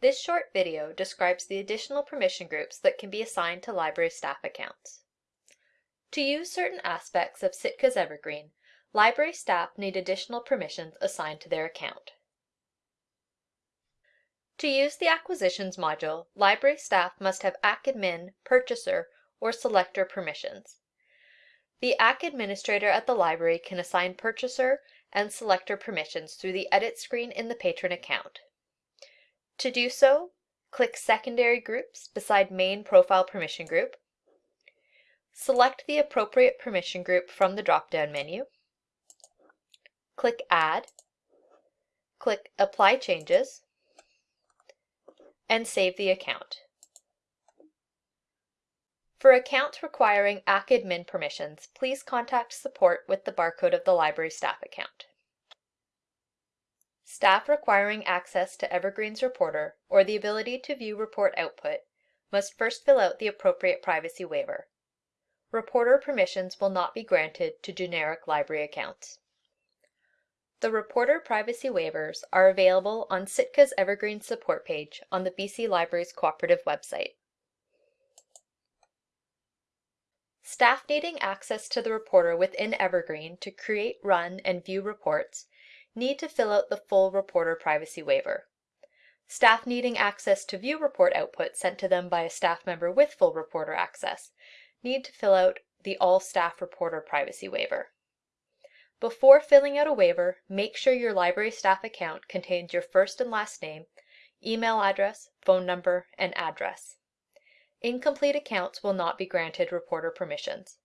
This short video describes the additional permission groups that can be assigned to library staff accounts. To use certain aspects of Sitka's Evergreen, library staff need additional permissions assigned to their account. To use the Acquisitions module, library staff must have ACADMIN, Purchaser, or Selector permissions. The AC administrator at the library can assign Purchaser and Selector permissions through the Edit screen in the Patron account. To do so, click Secondary Groups beside Main Profile Permission Group. Select the appropriate permission group from the drop-down menu. Click Add. Click Apply Changes and save the account. For accounts requiring ACADMIN permissions, please contact support with the barcode of the library staff account. Staff requiring access to Evergreen's reporter or the ability to view report output must first fill out the appropriate privacy waiver. Reporter permissions will not be granted to generic library accounts. The reporter privacy waivers are available on Sitka's Evergreen support page on the BC Libraries Cooperative website. Staff needing access to the reporter within Evergreen to create, run, and view reports need to fill out the full reporter privacy waiver. Staff needing access to view report output sent to them by a staff member with full reporter access need to fill out the All Staff Reporter Privacy Waiver. Before filling out a waiver, make sure your library staff account contains your first and last name, email address, phone number, and address. Incomplete accounts will not be granted reporter permissions.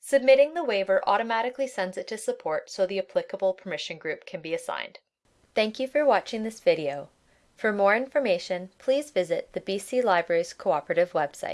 Submitting the waiver automatically sends it to support so the applicable permission group can be assigned. Thank you for watching this video. For more information, please visit the BC Libraries Cooperative website.